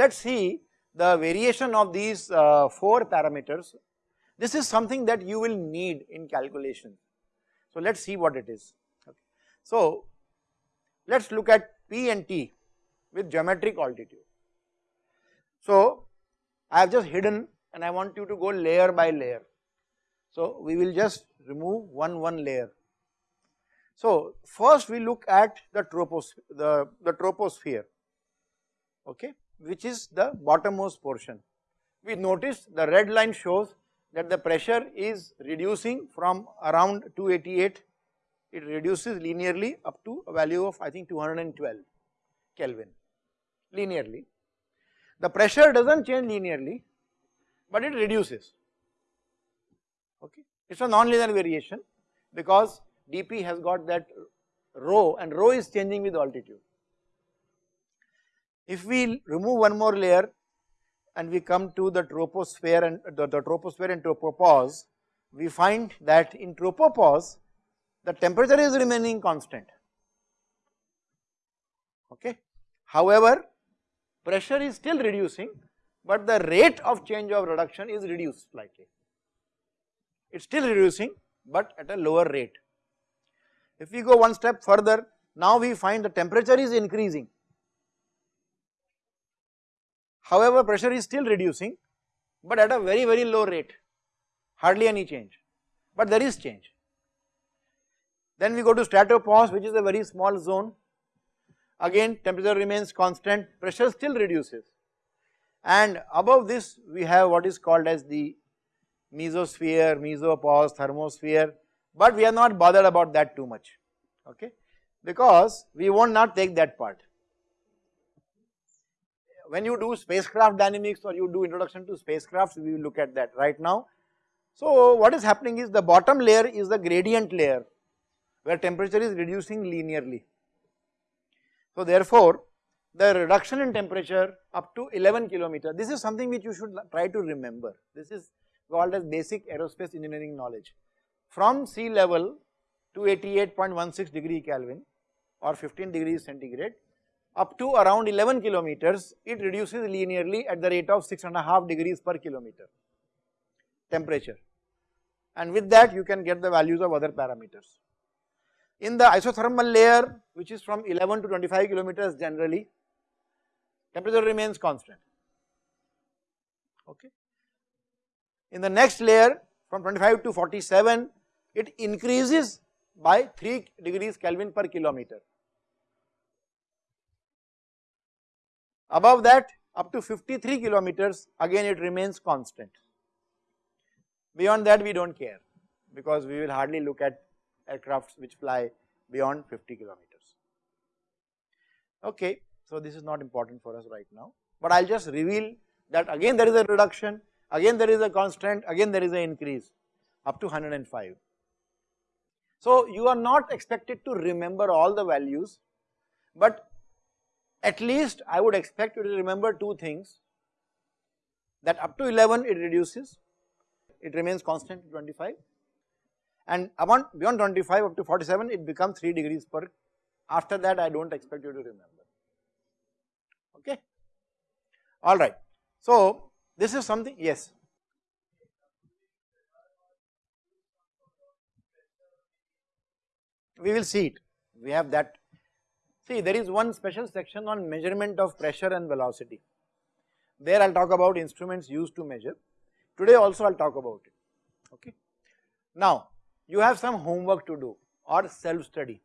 Let us see the variation of these uh, 4 parameters. This is something that you will need in calculation. So let us see what it is. Okay. So let us look at P and T with geometric altitude. So I have just hidden and I want you to go layer by layer. So we will just remove one one layer. So first we look at the troposphere, the, the troposphere, okay, which is the bottommost portion. We notice the red line shows that the pressure is reducing from around 288, it reduces linearly up to a value of I think 212 Kelvin linearly. The pressure does not change linearly, but it reduces, okay. It is a non-linear variation because dP has got that rho and rho is changing with altitude. If we remove one more layer and we come to the troposphere and the, the troposphere and tropopause, we find that in tropopause the temperature is remaining constant, okay. However, pressure is still reducing, but the rate of change of reduction is reduced slightly. It is still reducing, but at a lower rate. If we go one step further, now we find the temperature is increasing. However, pressure is still reducing, but at a very very low rate, hardly any change, but there is change. Then we go to stratopause which is a very small zone, again temperature remains constant, pressure still reduces and above this we have what is called as the mesosphere, mesopause, thermosphere, but we are not bothered about that too much, okay, because we will not take that part. When you do spacecraft dynamics or you do introduction to spacecrafts, we will look at that right now. So what is happening is the bottom layer is the gradient layer where temperature is reducing linearly. So therefore, the reduction in temperature up to 11 kilometer, this is something which you should try to remember. This is called as basic aerospace engineering knowledge. From sea level to 88.16 degree Kelvin or 15 degrees centigrade up to around 11 kilometers, it reduces linearly at the rate of 6.5 degrees per kilometer temperature and with that you can get the values of other parameters. In the isothermal layer which is from 11 to 25 kilometers generally, temperature remains constant, okay. In the next layer from 25 to 47 it increases by 3 degrees Kelvin per kilometer. Above that up to 53 kilometers again it remains constant. Beyond that we do not care because we will hardly look at aircrafts which fly beyond 50 kilometers. Okay, so this is not important for us right now, but I will just reveal that again there is a reduction again there is a constant, again there is an increase up to 105. So you are not expected to remember all the values, but at least I would expect you to remember two things that up to 11 it reduces, it remains constant to 25 and beyond 25 up to 47 it becomes 3 degrees per, after that I do not expect you to remember, okay. Alright, so this is something, yes. We will see it, we have that. See there is one special section on measurement of pressure and velocity. There I will talk about instruments used to measure. Today also I will talk about it, okay. Now you have some homework to do or self study.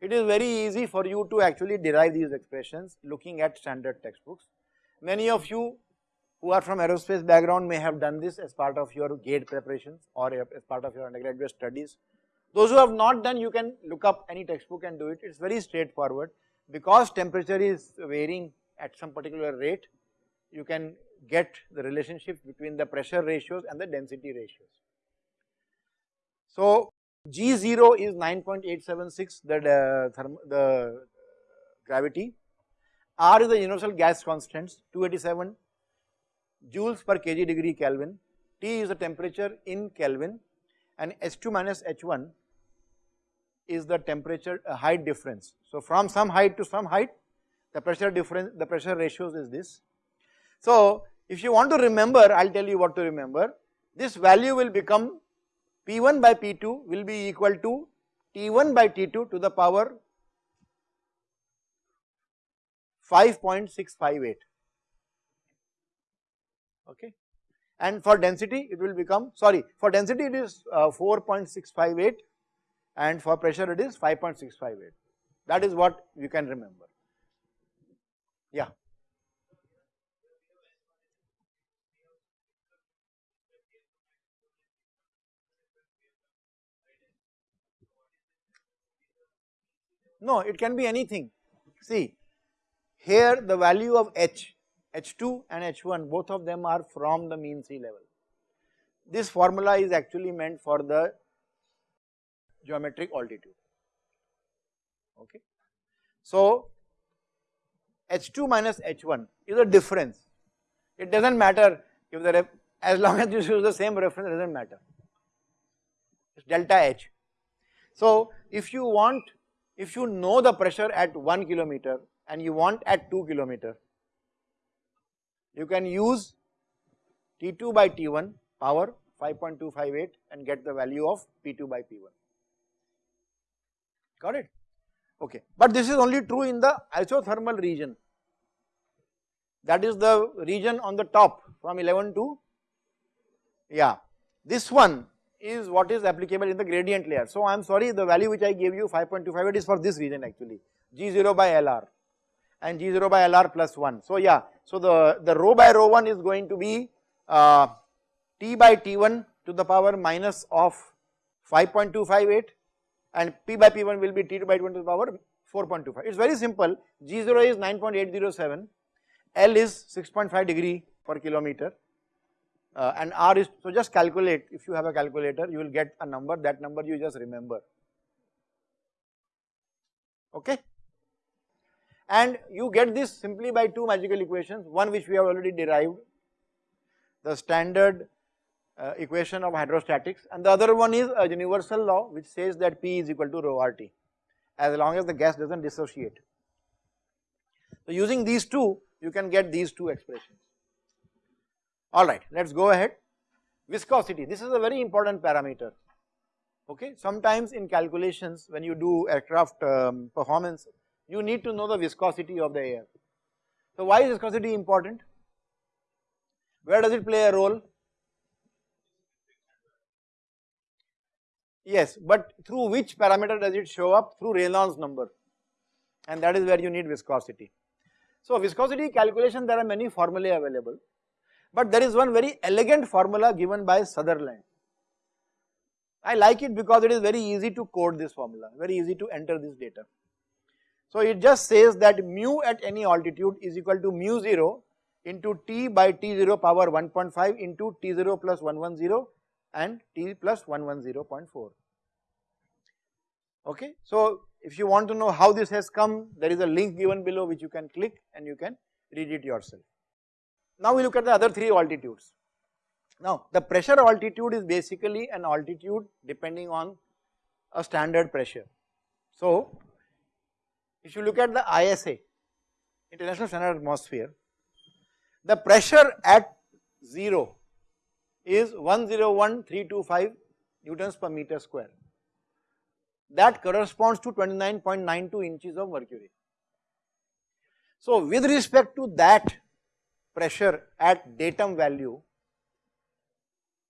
It is very easy for you to actually derive these expressions looking at standard textbooks. Many of you who are from aerospace background may have done this as part of your GATE preparations or as part of your undergraduate studies. Those who have not done you can look up any textbook and do it, it is very straightforward. Because temperature is varying at some particular rate you can get the relationship between the pressure ratios and the density ratios. So G0 is 9.876 the, uh, the gravity, R is the universal gas constants 287 joules per kg degree Kelvin, T is the temperature in Kelvin. And H2 minus H1 is the temperature uh, height difference. So from some height to some height the pressure difference, the pressure ratios is this. So if you want to remember, I'll tell you what to remember. This value will become P1 by P2 will be equal to T1 by T2 to the power 5.658 okay and for density it will become sorry for density it is uh, 4.658 and for pressure it is 5.658 that is what you can remember. Yeah. No it can be anything. See here the value of h H2 and H1 both of them are from the mean sea level. This formula is actually meant for the geometric altitude okay. So H2 minus H1 is a difference it does not matter if the as long as you use the same reference it does not matter it is delta H. So if you want if you know the pressure at 1 kilometer and you want at 2 kilometer you can use T2 by T1 power 5.258 and get the value of P2 by P1. Got it? Okay. But this is only true in the isothermal region. That is the region on the top from 11 to, yeah. This one is what is applicable in the gradient layer. So I am sorry the value which I gave you 5.258 is for this region actually, G0 by LR and G0 by LR plus 1. So yeah, so the, the rho by rho 1 is going to be uh, T by T1 to the power minus of 5.258 and P by P1 will be T2 by T1 to the power 4.25. It is very simple, G0 is 9.807, L is 6.5 degree per kilometer. Uh, and R is, so just calculate. If you have a calculator you will get a number. That number you just remember. Okay? And you get this simply by two magical equations, one which we have already derived, the standard uh, equation of hydrostatics and the other one is a universal law which says that P is equal to rho RT as long as the gas does not dissociate. So using these two you can get these two expressions. Alright, let us go ahead. Viscosity, this is a very important parameter, okay. Sometimes in calculations when you do aircraft um, performance you need to know the viscosity of the air. So why is viscosity important? Where does it play a role? Yes, but through which parameter does it show up? Through Reynolds number and that is where you need viscosity. So viscosity calculation there are many formulae available but there is one very elegant formula given by Sutherland. I like it because it is very easy to code this formula, very easy to enter this data. So it just says that mu at any altitude is equal to mu 0 into t by t0 power 1.5 into t0 plus 110 and t plus 110.4. Okay. So if you want to know how this has come, there is a link given below which you can click and you can read it yourself. Now we look at the other three altitudes. Now the pressure altitude is basically an altitude depending on a standard pressure. So if you look at the ISA, International Standard Atmosphere, the pressure at 0 is 101325 newtons per meter square. That corresponds to 29.92 inches of mercury. So with respect to that pressure at datum value,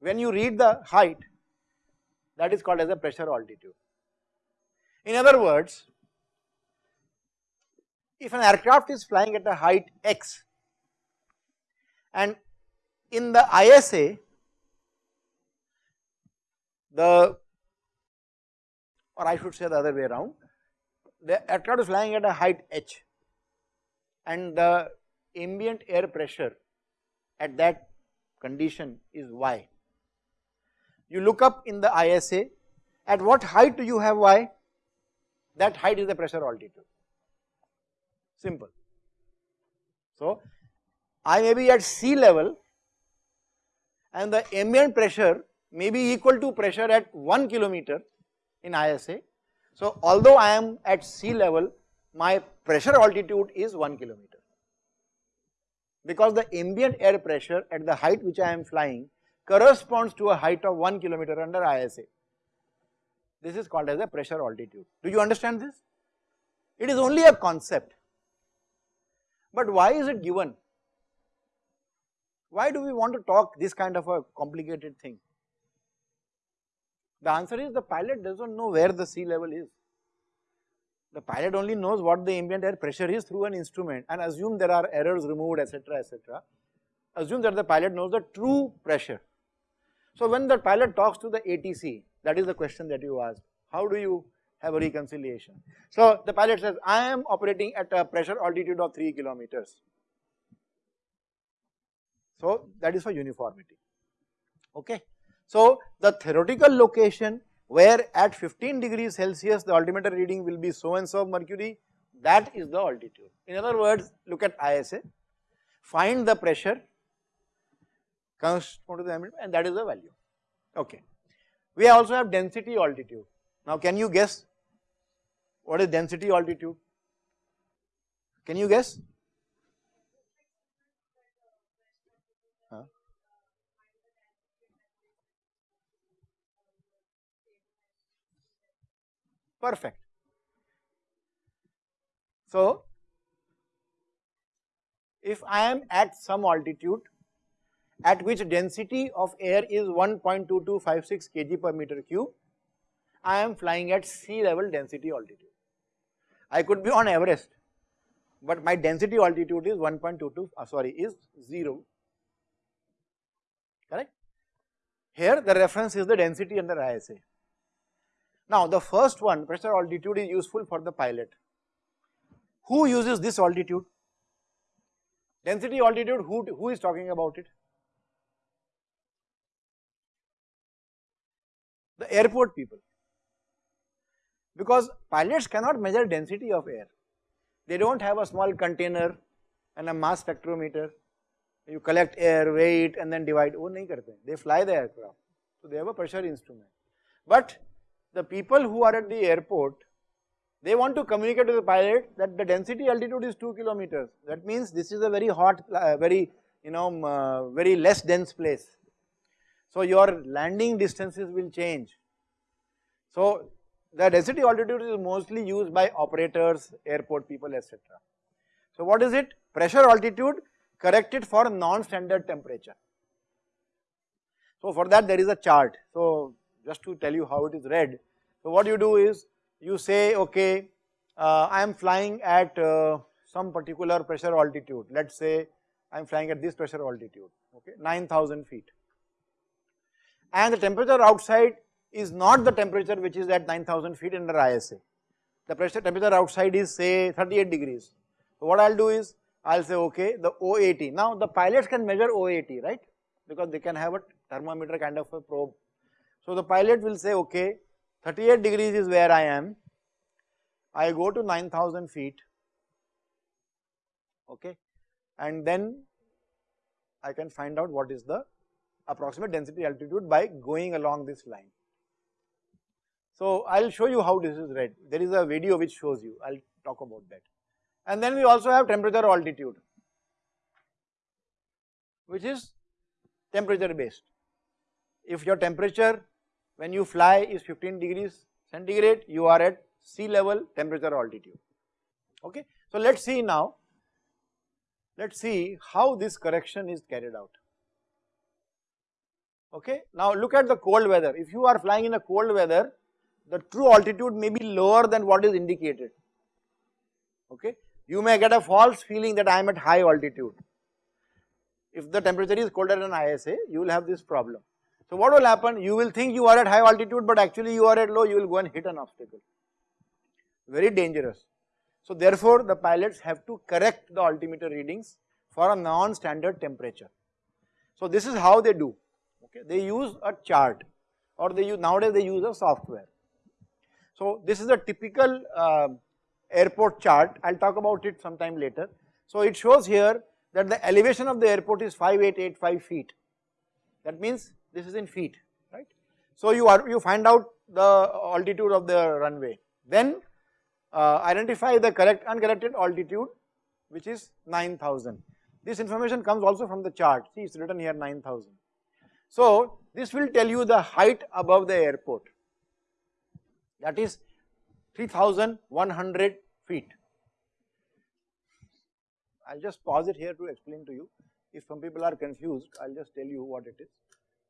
when you read the height, that is called as a pressure altitude. In other words, if an aircraft is flying at a height x and in the ISA the or I should say the other way around the aircraft is flying at a height h and the ambient air pressure at that condition is y. You look up in the ISA at what height do you have y that height is the pressure altitude simple. So I may be at sea level and the ambient pressure may be equal to pressure at 1 kilometer in ISA. So although I am at sea level my pressure altitude is 1 kilometer because the ambient air pressure at the height which I am flying corresponds to a height of 1 kilometer under ISA. This is called as a pressure altitude. Do you understand this? It is only a concept. But why is it given? Why do we want to talk this kind of a complicated thing? The answer is the pilot does not know where the sea level is. The pilot only knows what the ambient air pressure is through an instrument and assume there are errors removed etc etc. Assume that the pilot knows the true pressure. So when the pilot talks to the ATC, that is the question that you asked, how do you have a reconciliation? So the pilot says, I am operating at a pressure altitude of 3 kilometers. So that is for uniformity, okay. So the theoretical location where at 15 degrees Celsius the altimeter reading will be so and so mercury, that is the altitude. In other words, look at ISA, find the pressure, correspond to the ambient and that is the value, okay. We also have density altitude. Now can you guess what is density altitude? Can you guess? Perfect. So, if I am at some altitude at which density of air is 1.2256 kg per meter cube, I am flying at sea level density altitude. I could be on Everest, but my density altitude is 1.22, uh, sorry, is 0, correct? Here the reference is the density under ISA. Now the first one pressure altitude is useful for the pilot. Who uses this altitude? Density altitude, who, who is talking about it? The airport people. Because pilots cannot measure density of air. They don't have a small container and a mass spectrometer. You collect air, weigh it and then divide. Oh, nahi karte. They fly the aircraft. So they have a pressure instrument. But the people who are at the airport, they want to communicate to the pilot that the density altitude is 2 kilometers. That means this is a very hot, uh, very, you know, uh, very less dense place. So your landing distances will change. So the density altitude is mostly used by operators, airport people, etc. So what is it? Pressure altitude corrected for non-standard temperature. So for that there is a chart. So just to tell you how it is read. So what you do is you say okay uh, I am flying at uh, some particular pressure altitude let us say I am flying at this pressure altitude okay 9000 feet and the temperature outside is not the temperature which is at 9000 feet under ISA. The pressure temperature outside is say 38 degrees. So what I will do is I will say okay the OAT. Now the pilots can measure OAT right because they can have a thermometer kind of a probe so the pilot will say, okay, 38 degrees is where I am. I go to 9000 feet, okay, and then I can find out what is the approximate density altitude by going along this line. So I will show you how this is read. There is a video which shows you. I will talk about that. And then we also have temperature altitude, which is temperature based. If your temperature when you fly is 15 degrees centigrade, you are at sea level temperature altitude, okay. So let us see now, let us see how this correction is carried out, okay. Now look at the cold weather, if you are flying in a cold weather, the true altitude may be lower than what is indicated, okay. You may get a false feeling that I am at high altitude. If the temperature is colder than ISA, you will have this problem. So what will happen? You will think you are at high altitude but actually you are at low, you will go and hit an obstacle. Very dangerous. So therefore the pilots have to correct the altimeter readings for a non-standard temperature. So this is how they do, okay. They use a chart or they use, nowadays they use a software. So this is a typical uh, airport chart, I will talk about it sometime later. So it shows here that the elevation of the airport is 5885 feet. That means this is in feet, right. So you are you find out the altitude of the runway, then uh, identify the correct uncorrected altitude which is 9000. This information comes also from the chart, see it is written here 9000. So this will tell you the height above the airport that is 3100 feet. I will just pause it here to explain to you. If some people are confused, I will just tell you what it is.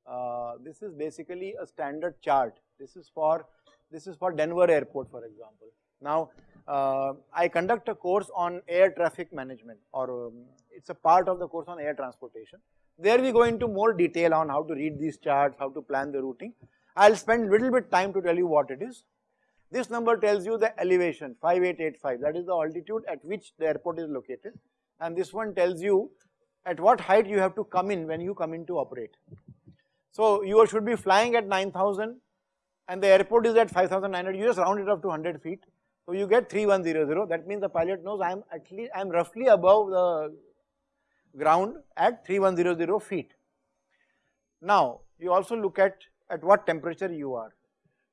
Uh, this is basically a standard chart. This is for this is for Denver airport for example. Now uh, I conduct a course on air traffic management or um, it's a part of the course on air transportation. There we go into more detail on how to read these charts, how to plan the routing. I will spend a little bit time to tell you what it is. This number tells you the elevation 5885 that is the altitude at which the airport is located and this one tells you at what height you have to come in when you come in to operate. So you should be flying at 9000 and the airport is at 5900 you just round it up to 100 feet. So you get 3100 that means the pilot knows I am at least I am roughly above the ground at 3100 feet. Now you also look at at what temperature you are.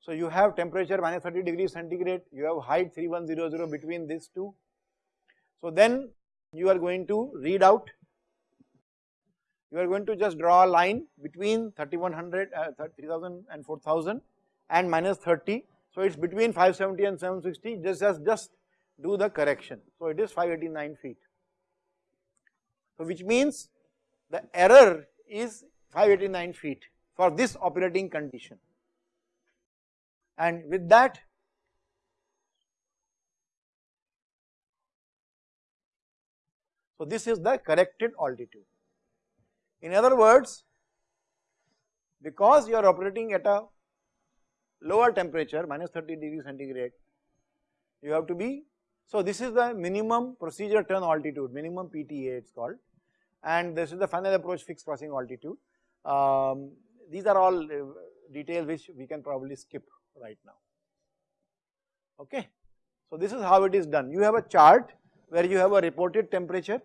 So you have temperature minus 30 degrees centigrade, you have height 3100 between these two. So then you are going to read out, you are going to just draw a line between 3100, uh, 3000 and 4000 and minus 30. So it is between 570 and 760 just, just, just do the correction. So it is 589 feet. So which means the error is 589 feet for this operating condition and with that so this is the corrected altitude. In other words because you are operating at a lower temperature minus 30 degree centigrade you have to be so this is the minimum procedure turn altitude minimum PTA it is called and this is the final approach fixed crossing altitude. Um, these are all uh, details which we can probably skip right now, okay. So this is how it is done, you have a chart where you have a reported temperature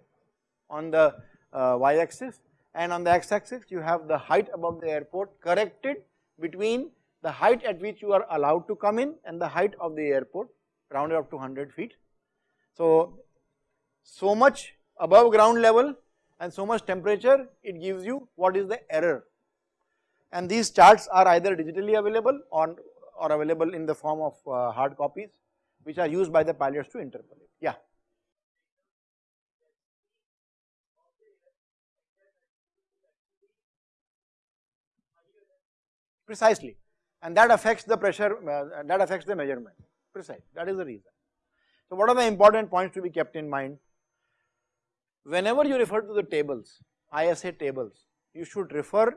on the uh, y axis and on the x axis you have the height above the airport corrected between the height at which you are allowed to come in and the height of the airport rounded up to 100 feet. So, so much above ground level and so much temperature it gives you what is the error and these charts are either digitally available or, or available in the form of uh, hard copies which are used by the pilots to interpolate. Yeah. Precisely and that affects the pressure, uh, that affects the measurement, precise, that is the reason. So what are the important points to be kept in mind? Whenever you refer to the tables, ISA tables, you should refer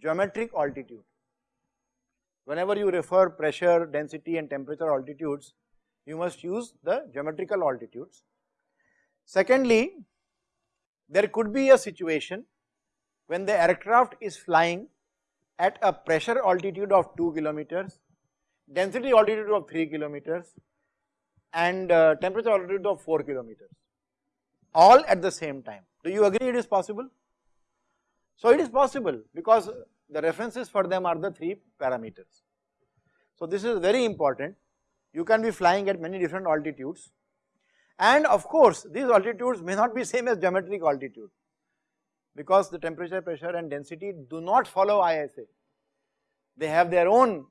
geometric altitude. Whenever you refer pressure, density and temperature altitudes, you must use the geometrical altitudes. Secondly, there could be a situation when the aircraft is flying at a pressure altitude of 2 kilometers, density altitude of 3 kilometers and uh, temperature altitude of 4 kilometers all at the same time. Do you agree it is possible? So it is possible because the references for them are the 3 parameters. So this is very important, you can be flying at many different altitudes and of course these altitudes may not be same as geometric altitude because the temperature, pressure and density do not follow ISA. They have their own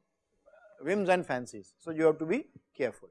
whims and fancies. So you have to be careful.